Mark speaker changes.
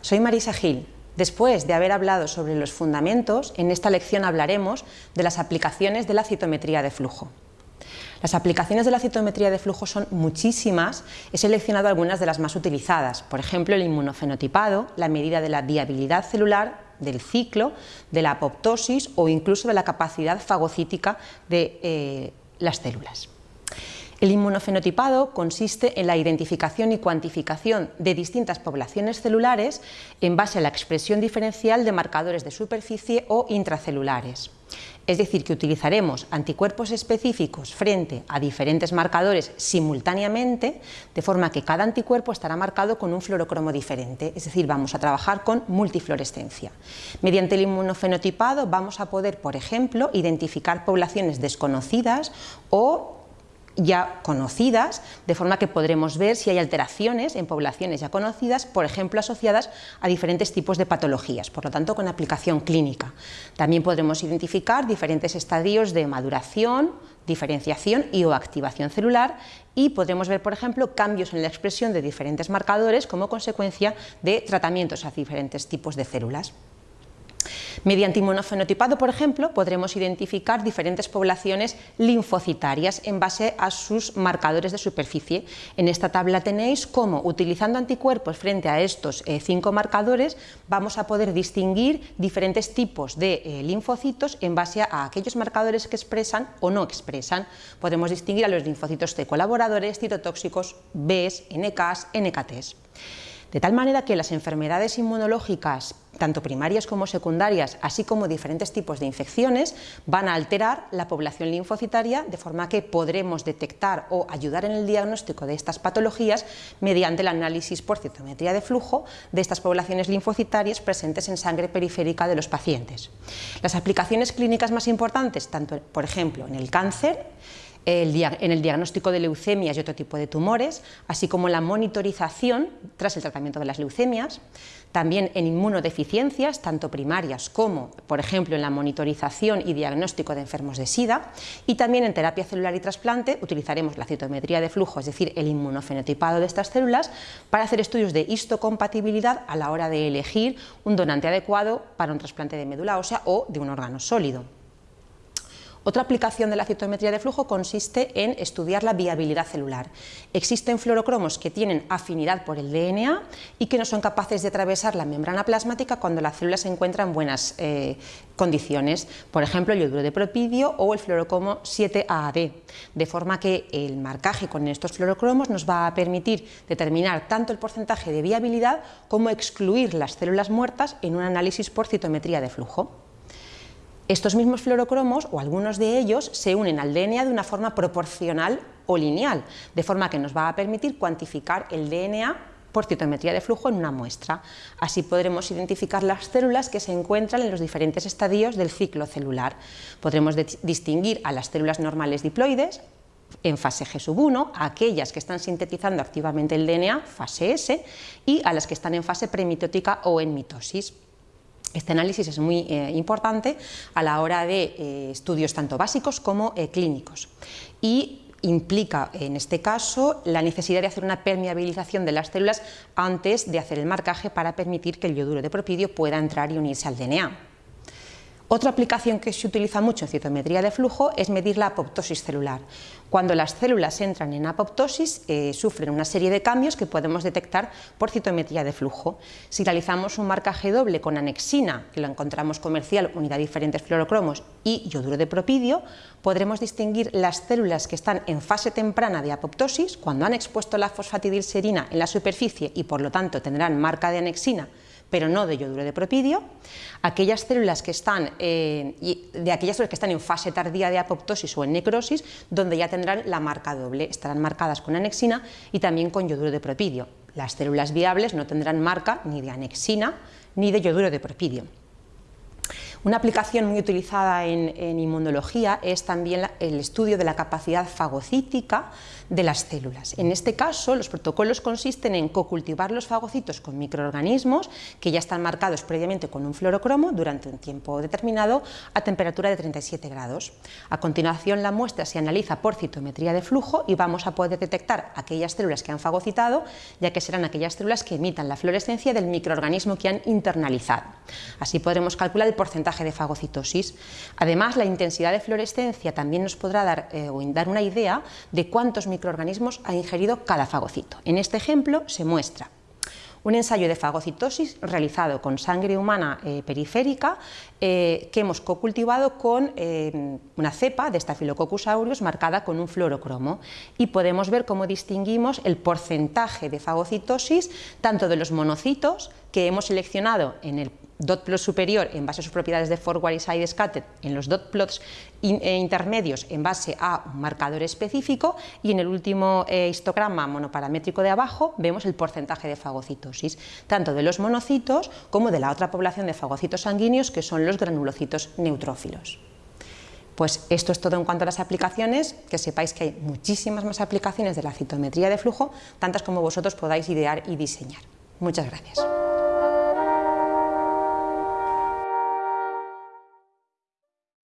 Speaker 1: soy Marisa Gil. Después de haber hablado sobre los fundamentos, en esta lección hablaremos de las aplicaciones de la citometría de flujo. Las aplicaciones de la citometría de flujo son muchísimas, he seleccionado algunas de las más utilizadas, por ejemplo el inmunofenotipado, la medida de la viabilidad celular, del ciclo, de la apoptosis o incluso de la capacidad fagocítica de eh, las células. El inmunofenotipado consiste en la identificación y cuantificación de distintas poblaciones celulares en base a la expresión diferencial de marcadores de superficie o intracelulares. Es decir, que utilizaremos anticuerpos específicos frente a diferentes marcadores simultáneamente, de forma que cada anticuerpo estará marcado con un fluorocromo diferente, es decir, vamos a trabajar con multifluorescencia. Mediante el inmunofenotipado vamos a poder, por ejemplo, identificar poblaciones desconocidas o ya conocidas, de forma que podremos ver si hay alteraciones en poblaciones ya conocidas, por ejemplo, asociadas a diferentes tipos de patologías, por lo tanto, con aplicación clínica. También podremos identificar diferentes estadios de maduración, diferenciación y o activación celular y podremos ver, por ejemplo, cambios en la expresión de diferentes marcadores como consecuencia de tratamientos a diferentes tipos de células. Mediante inmunofenotipado, por ejemplo, podremos identificar diferentes poblaciones linfocitarias en base a sus marcadores de superficie. En esta tabla tenéis cómo, utilizando anticuerpos frente a estos eh, cinco marcadores, vamos a poder distinguir diferentes tipos de eh, linfocitos en base a aquellos marcadores que expresan o no expresan. Podemos distinguir a los linfocitos T colaboradores, citotóxicos, Bs, NKs, NKTs. De tal manera que las enfermedades inmunológicas, tanto primarias como secundarias, así como diferentes tipos de infecciones, van a alterar la población linfocitaria de forma que podremos detectar o ayudar en el diagnóstico de estas patologías mediante el análisis por citometría de flujo de estas poblaciones linfocitarias presentes en sangre periférica de los pacientes. Las aplicaciones clínicas más importantes, tanto por ejemplo en el cáncer, en el diagnóstico de leucemias y otro tipo de tumores, así como la monitorización tras el tratamiento de las leucemias, también en inmunodeficiencias, tanto primarias como, por ejemplo, en la monitorización y diagnóstico de enfermos de SIDA, y también en terapia celular y trasplante utilizaremos la citometría de flujo, es decir, el inmunofenotipado de estas células, para hacer estudios de histocompatibilidad a la hora de elegir un donante adecuado para un trasplante de médula ósea o de un órgano sólido. Otra aplicación de la citometría de flujo consiste en estudiar la viabilidad celular. Existen fluorocromos que tienen afinidad por el DNA y que no son capaces de atravesar la membrana plasmática cuando la célula se encuentra en buenas eh, condiciones, por ejemplo el yoduro de propidio o el fluorocromo 7AD, de forma que el marcaje con estos fluorocromos nos va a permitir determinar tanto el porcentaje de viabilidad como excluir las células muertas en un análisis por citometría de flujo. Estos mismos fluorocromos, o algunos de ellos, se unen al DNA de una forma proporcional o lineal, de forma que nos va a permitir cuantificar el DNA por citometría de flujo en una muestra. Así podremos identificar las células que se encuentran en los diferentes estadios del ciclo celular. Podremos distinguir a las células normales diploides, en fase G1, a aquellas que están sintetizando activamente el DNA, fase S, y a las que están en fase premitótica o en mitosis. Este análisis es muy eh, importante a la hora de eh, estudios tanto básicos como eh, clínicos y implica en este caso la necesidad de hacer una permeabilización de las células antes de hacer el marcaje para permitir que el yoduro de propidio pueda entrar y unirse al DNA. Otra aplicación que se utiliza mucho en citometría de flujo es medir la apoptosis celular. Cuando las células entran en apoptosis, eh, sufren una serie de cambios que podemos detectar por citometría de flujo. Si realizamos un marcaje doble con anexina, que lo encontramos comercial, unidad diferentes fluorocromos, y yoduro de propidio, podremos distinguir las células que están en fase temprana de apoptosis, cuando han expuesto la fosfatidilserina en la superficie y por lo tanto tendrán marca de anexina pero no de yoduro de propidio, aquellas células que están, eh, de aquellas células que están en fase tardía de apoptosis o en necrosis, donde ya tendrán la marca doble, estarán marcadas con anexina y también con yoduro de propidio. Las células viables no tendrán marca ni de anexina ni de yoduro de propidio. Una aplicación muy utilizada en, inmunología es también el estudio de la capacidad fagocítica de las células. En este caso, los protocolos consisten en cocultivar los fagocitos con microorganismos que ya están marcados previamente con un fluorocromo durante un tiempo determinado a temperatura de 37 grados. A continuación, la muestra se analiza por citometría de flujo y vamos a poder detectar aquellas células que han fagocitado, ya que serán aquellas células que emitan la fluorescencia del microorganismo que han internalizado. Así podremos calcular el porcentaje de fagocitosis. Además, la intensidad de fluorescencia también nos podrá dar, eh, dar una idea de cuántos microorganismos ha ingerido cada fagocito. En este ejemplo se muestra un ensayo de fagocitosis realizado con sangre humana eh, periférica eh, que hemos cocultivado con una cepa de Staphylococcus aureus marcada con un fluorocromo y podemos ver cómo distinguimos el porcentaje de fagocitosis tanto de los monocitos que hemos seleccionado en el dot plot superior en base a sus propiedades de forward y side scattered, en los dot plots eh, intermedios en base a un marcador específico y en el último eh, histograma monoparamétrico de abajo vemos el porcentaje de fagocitosis, tanto de los monocitos como de la otra población de fagocitos sanguíneos que son los granulocitos neutrófilos. Pues esto es todo en cuanto a las aplicaciones, que sepáis que hay muchísimas más aplicaciones de la citometría de flujo, tantas como vosotros podáis idear y diseñar. Muchas gracias.